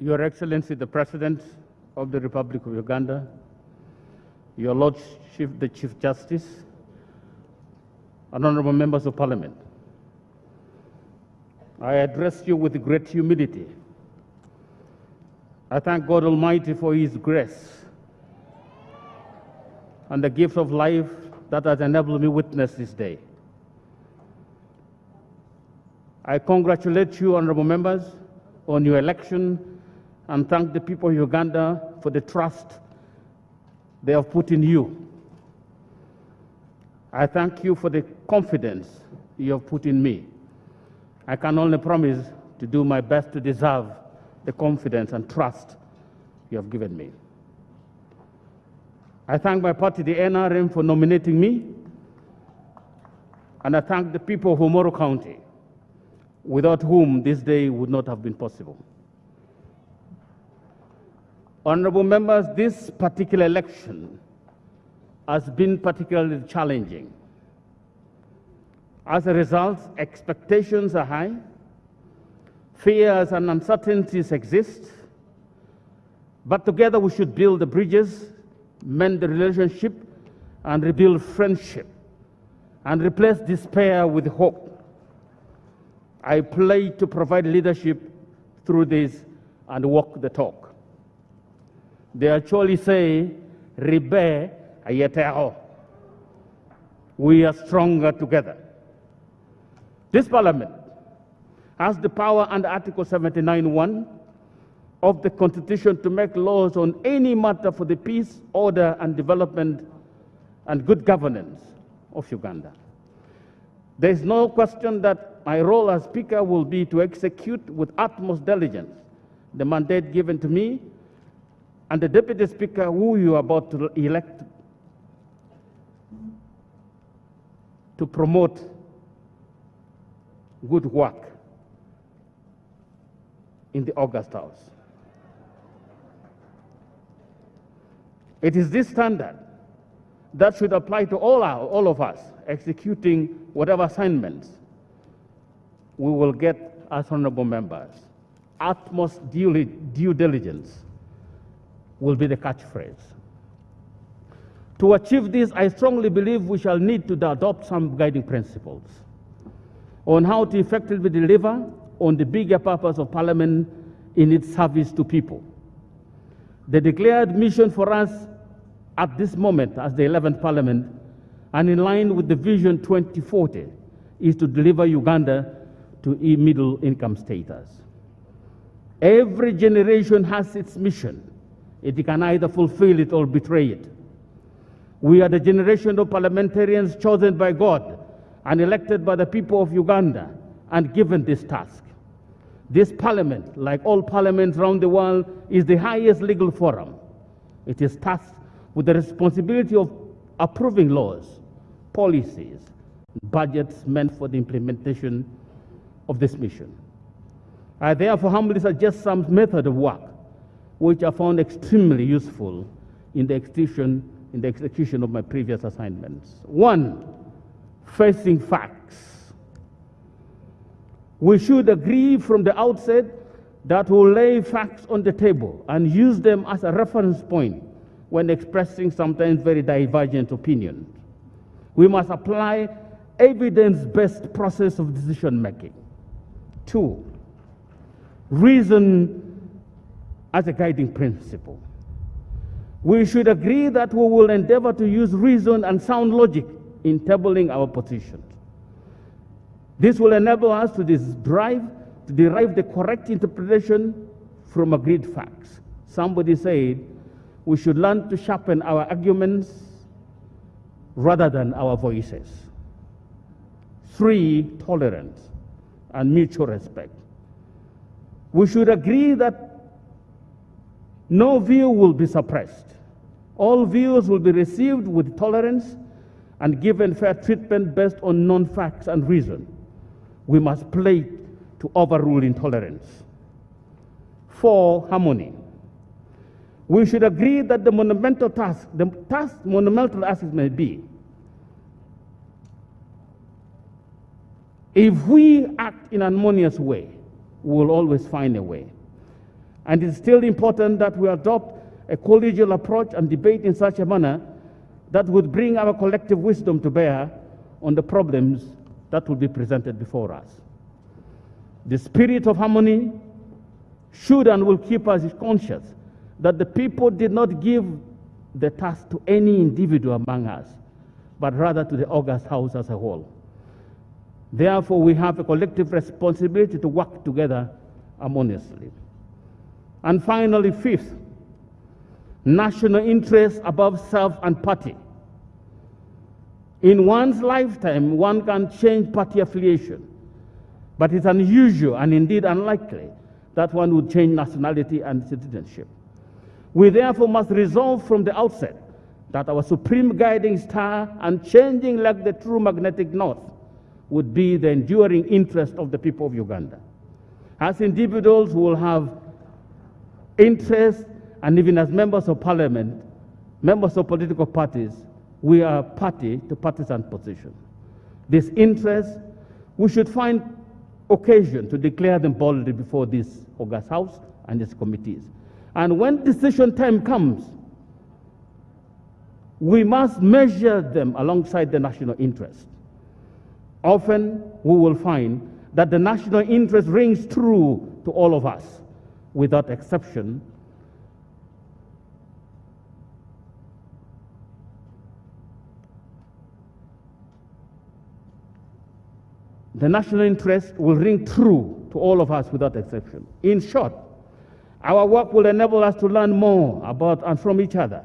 Your Excellency, the President of the Republic of Uganda, Your Lordship, the Chief Justice, and honorable members of Parliament, I address you with great humility. I thank God Almighty for His grace and the gift of life that has enabled me witness this day. I congratulate you, honorable members, on your election and thank the people of Uganda for the trust they have put in you. I thank you for the confidence you have put in me. I can only promise to do my best to deserve the confidence and trust you have given me. I thank my party, the NRM, for nominating me, and I thank the people of Omoro County, without whom this day would not have been possible. Honorable members, this particular election has been particularly challenging. As a result, expectations are high, fears and uncertainties exist, but together we should build the bridges, mend the relationship, and rebuild friendship, and replace despair with hope. I play to provide leadership through this and walk the talk. They actually say, Ribe ayetero. We are stronger together. This parliament has the power under Article 79.1 of the Constitution to make laws on any matter for the peace, order, and development and good governance of Uganda. There is no question that my role as Speaker will be to execute with utmost diligence the mandate given to me and the Deputy Speaker who you are about to elect to promote good work in the August House. It is this standard that should apply to all, our, all of us executing whatever assignments we will get as honorable members. Utmost due, due diligence will be the catchphrase. To achieve this, I strongly believe we shall need to adopt some guiding principles on how to effectively deliver on the bigger purpose of Parliament in its service to people. The declared mission for us at this moment as the 11th Parliament and in line with the Vision 2040 is to deliver Uganda to middle income status. Every generation has its mission. It can either fulfill it or betray it. We are the generation of parliamentarians chosen by God and elected by the people of Uganda and given this task. This parliament, like all parliaments around the world, is the highest legal forum. It is tasked with the responsibility of approving laws, policies, budgets meant for the implementation of this mission. I therefore humbly suggest some method of work which I found extremely useful in the execution, in the execution of my previous assignments. One, facing facts. We should agree from the outset that we'll lay facts on the table and use them as a reference point when expressing sometimes very divergent opinions. We must apply evidence-based process of decision making. Two, reason as a guiding principle. We should agree that we will endeavor to use reason and sound logic in tabling our positions. This will enable us to derive, to derive the correct interpretation from agreed facts. Somebody said we should learn to sharpen our arguments rather than our voices. Three, tolerance and mutual respect. We should agree that no view will be suppressed. All views will be received with tolerance and given fair treatment based on known facts and reason. We must play to overrule intolerance. Four, harmony. We should agree that the monumental task, the task monumental as it may be, if we act in an harmonious way, we will always find a way. And it's still important that we adopt a collegial approach and debate in such a manner that would bring our collective wisdom to bear on the problems that will be presented before us. The spirit of harmony should and will keep us conscious that the people did not give the task to any individual among us, but rather to the August House as a whole. Therefore, we have a collective responsibility to work together harmoniously. And finally, fifth, national interest above self and party. In one's lifetime, one can change party affiliation, but it's unusual and indeed unlikely that one would change nationality and citizenship. We therefore must resolve from the outset that our supreme guiding star, unchanging like the true magnetic north, would be the enduring interest of the people of Uganda. As individuals who will have interest, and even as members of parliament, members of political parties, we are party to partisan position. These interests, we should find occasion to declare them boldly before this August House and its committees. And when decision time comes, we must measure them alongside the national interest. Often we will find that the national interest rings true to all of us without exception. The national interest will ring true to all of us without exception. In short, our work will enable us to learn more about and from each other.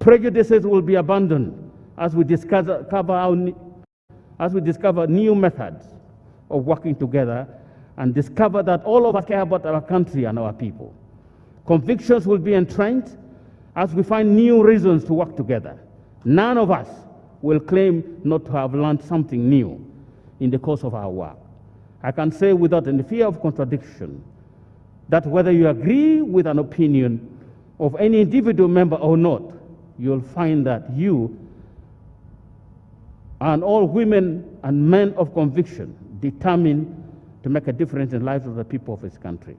Prejudices will be abandoned as we discover, our, as we discover new methods of working together and discover that all of us care about our country and our people. Convictions will be entrenched as we find new reasons to work together. None of us will claim not to have learned something new in the course of our work. I can say without any fear of contradiction that whether you agree with an opinion of any individual member or not, you'll find that you and all women and men of conviction determined to make a difference in the lives of the people of this country.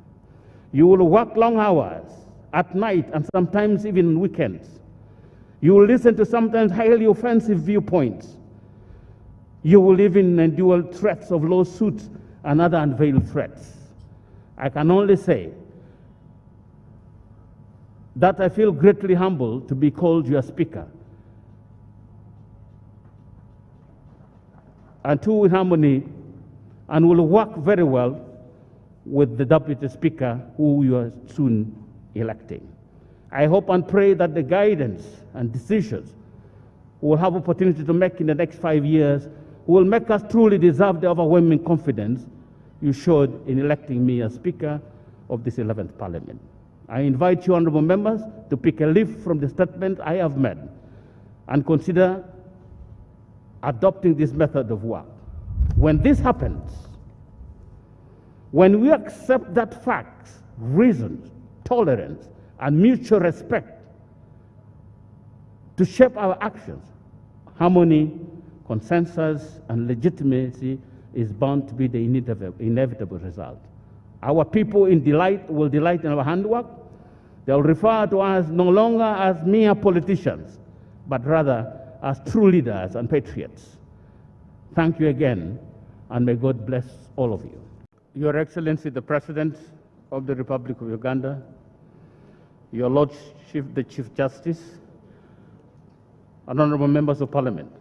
You will work long hours at night and sometimes even weekends. You will listen to sometimes highly offensive viewpoints. You will even endure threats of lawsuits and other unveiled threats. I can only say that I feel greatly humbled to be called your speaker. And two in harmony, and will work very well with the deputy speaker who you are soon electing. I hope and pray that the guidance and decisions we'll have opportunity to make in the next five years will make us truly deserve the overwhelming confidence you showed in electing me as Speaker of this 11th Parliament. I invite you, honorable members, to pick a leaf from the statement I have made and consider adopting this method of work. When this happens, when we accept that facts, reason, tolerance, and mutual respect to shape our actions, harmony, consensus, and legitimacy is bound to be the inevitable result. Our people in delight will delight in our handwork. They'll refer to us no longer as mere politicians, but rather as true leaders and patriots. Thank you again, and may God bless all of you. Your Excellency, the President of the Republic of Uganda, Your Lordship, the Chief Justice, and honorable members of Parliament,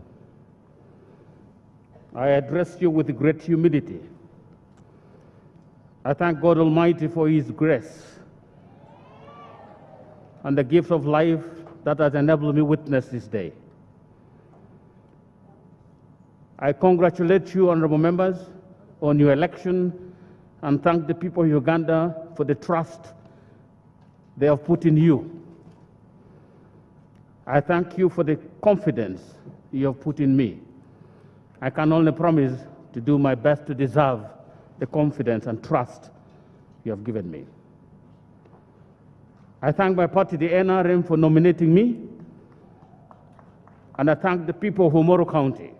I address you with great humility. I thank God Almighty for His grace and the gift of life that has enabled me witness this day. I congratulate you, honorable members, on your election and thank the people of Uganda for the trust they have put in you. I thank you for the confidence you have put in me. I can only promise to do my best to deserve the confidence and trust you have given me. I thank my party, the NRM, for nominating me, and I thank the people of Omoro County,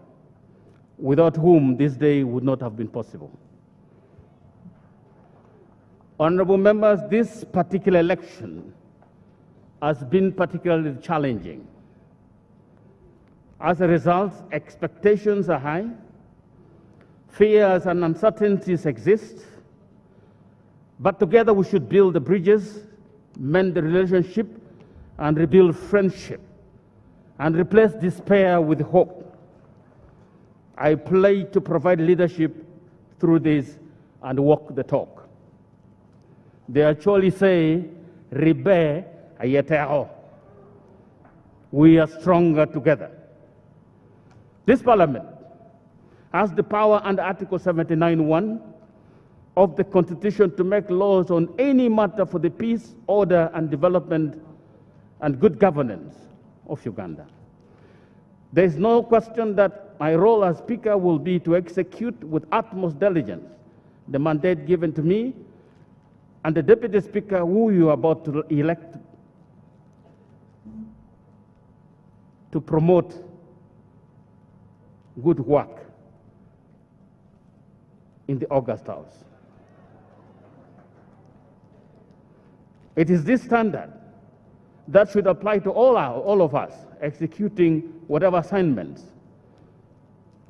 without whom this day would not have been possible. Honorable members, this particular election has been particularly challenging. As a result, expectations are high, fears and uncertainties exist, but together we should build the bridges, mend the relationship, and rebuild friendship, and replace despair with hope. I pledge to provide leadership through this and walk the talk. They actually say, Ribe ayeteo. We are stronger together. This parliament has the power under Article 79.1 of the Constitution to make laws on any matter for the peace, order, and development and good governance of Uganda. There is no question that my role as Speaker will be to execute with utmost diligence the mandate given to me and the Deputy Speaker who you are about to elect to promote good work in the August House. It is this standard that should apply to all, our, all of us executing whatever assignments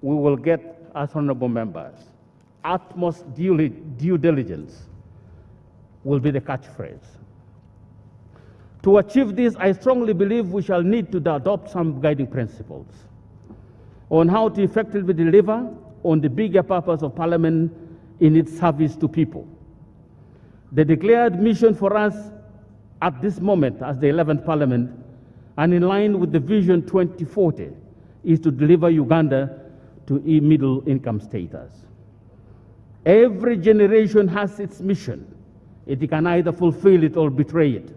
we will get as honorable members. Utmost due, due diligence will be the catchphrase. To achieve this, I strongly believe we shall need to adopt some guiding principles on how to effectively deliver on the bigger purpose of Parliament in its service to people. The declared mission for us at this moment as the 11th Parliament and in line with the Vision 2040 is to deliver Uganda to a middle income status. Every generation has its mission. It can either fulfill it or betray it.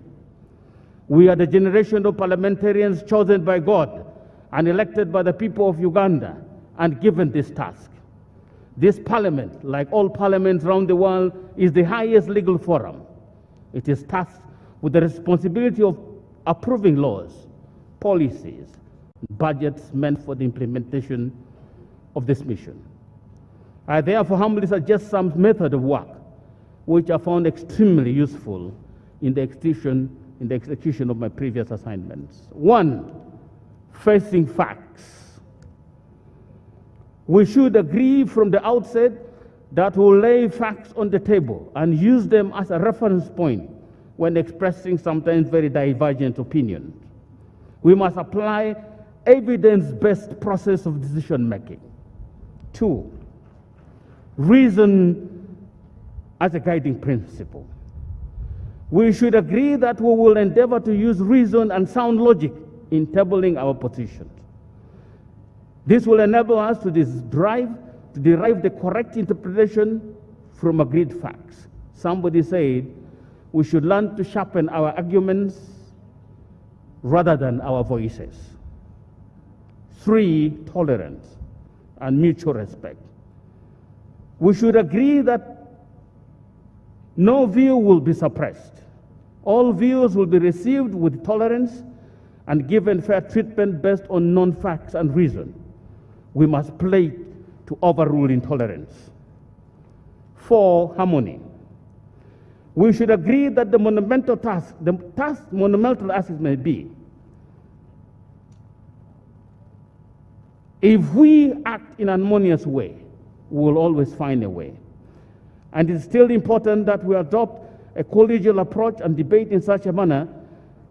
We are the generation of parliamentarians chosen by God and elected by the people of Uganda and given this task. This parliament, like all parliaments around the world, is the highest legal forum. It is tasked with the responsibility of approving laws, policies, budgets meant for the implementation of this mission. I therefore humbly suggest some method of work which I found extremely useful in the execution in the execution of my previous assignments. One, facing facts. We should agree from the outset that we'll lay facts on the table and use them as a reference point when expressing sometimes very divergent opinions. We must apply evidence-based process of decision making. Two, reason as a guiding principle we should agree that we will endeavor to use reason and sound logic in tabling our positions. This will enable us to derive, to derive the correct interpretation from agreed facts. Somebody said we should learn to sharpen our arguments rather than our voices. Three, tolerance and mutual respect. We should agree that no view will be suppressed. All views will be received with tolerance and given fair treatment based on known facts and reason. We must play to overrule intolerance. Four, harmony. We should agree that the monumental task, the task monumental as it may be, if we act in an harmonious way, we will always find a way. And it's still important that we adopt a collegial approach and debate in such a manner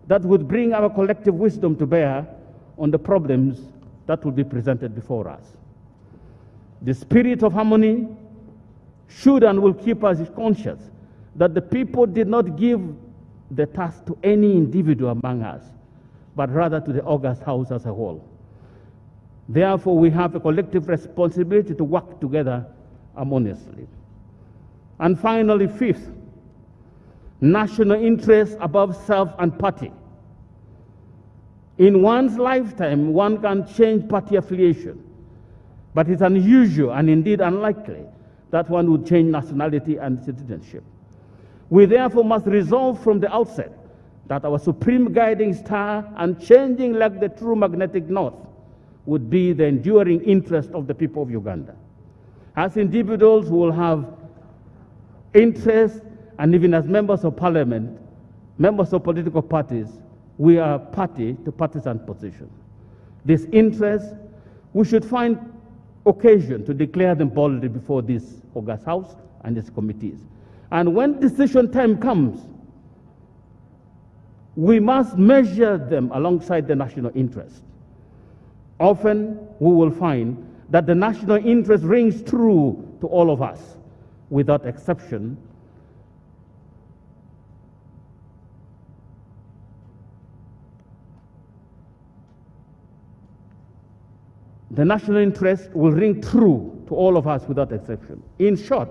that would bring our collective wisdom to bear on the problems that will be presented before us. The spirit of harmony should and will keep us conscious that the people did not give the task to any individual among us, but rather to the August House as a whole. Therefore, we have a collective responsibility to work together harmoniously. And finally, fifth, national interest above self and party. In one's lifetime, one can change party affiliation, but it's unusual and indeed unlikely that one would change nationality and citizenship. We therefore must resolve from the outset that our supreme guiding star and changing like the true magnetic north would be the enduring interest of the people of Uganda. As individuals, we will have interests And even as members of parliament, members of political parties, we are party to partisan position. This interest, we should find occasion to declare them boldly before this August House and its committees. And when decision time comes, we must measure them alongside the national interest. Often we will find that the national interest rings true to all of us without exception. The national interest will ring true to all of us without exception. In short,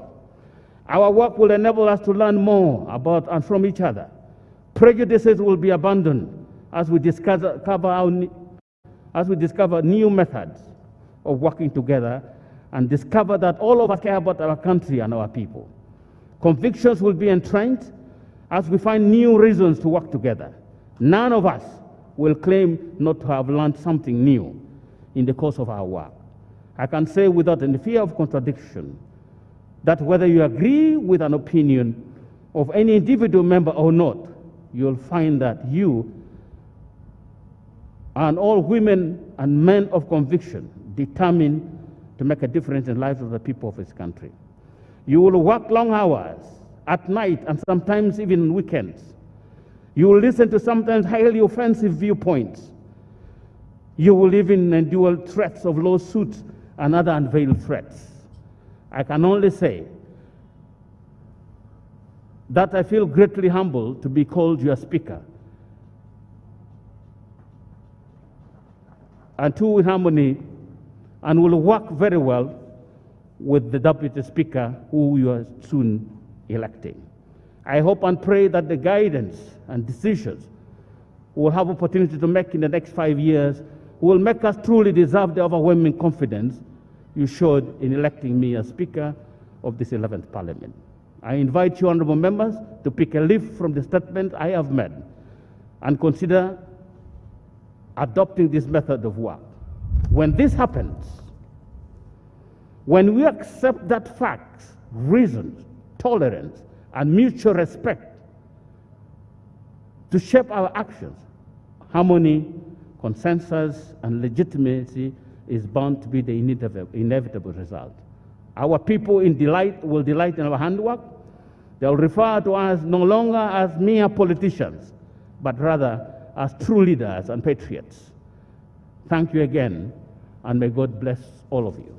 our work will enable us to learn more about and from each other. Prejudices will be abandoned as we discover, our, as we discover new methods of working together and discover that all of us care about our country and our people. Convictions will be entrenched as we find new reasons to work together. None of us will claim not to have learned something new in the course of our work. I can say without any fear of contradiction that whether you agree with an opinion of any individual member or not, you'll find that you and all women and men of conviction determined to make a difference in the lives of the people of this country. You will work long hours at night and sometimes even weekends. You will listen to sometimes highly offensive viewpoints. You will even endure threats of lawsuits and other unveiled threats. I can only say that I feel greatly humbled to be called your speaker. And two in harmony and will work very well with the deputy speaker who you are soon electing. I hope and pray that the guidance and decisions we'll have opportunity to make in the next five years will make us truly deserve the overwhelming confidence you showed in electing me as Speaker of this 11th Parliament. I invite you, honorable members, to pick a leaf from the statement I have made and consider adopting this method of work. When this happens, when we accept that facts, reasons, tolerance, and mutual respect to shape our actions, harmony, consensus, and legitimacy is bound to be the inevitable result. Our people in delight will delight in our handwork. They'll refer to us no longer as mere politicians, but rather as true leaders and patriots. Thank you again, and may God bless all of you.